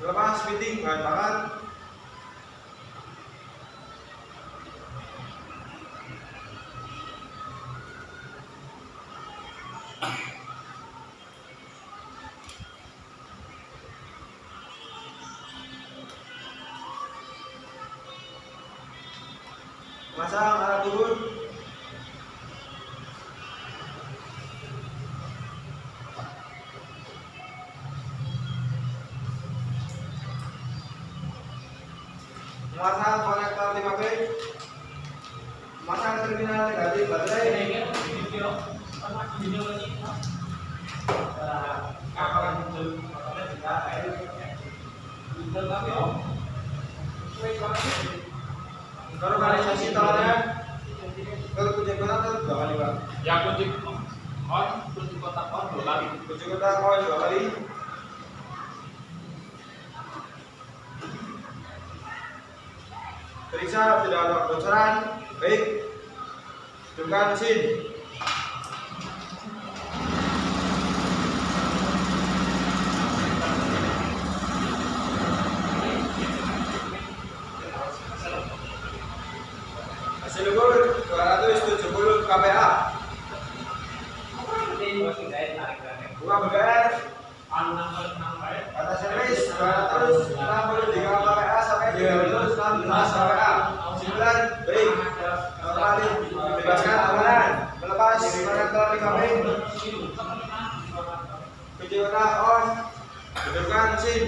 Lepas meeting bahan bakar. Masang arah turun. Memasang konektor 5 pin. Memasang terminal negatif baterai. Normalisasi tawarnya kalau kunci kotak dua kali pak. Ya kunci kunci kotak dua kali. Kunci kotak oh dua kali. Periksa tidak ada kebocoran. Baik. Hidupkan mesin. Hasil ukur 270 kPa. Bunga BBR kata servis 263 kPa sampai 316 kPa. 9 baik. Normali bebaskan. Melepas konektor 5 pin. Kunci kotak on. Hidupkan mesin.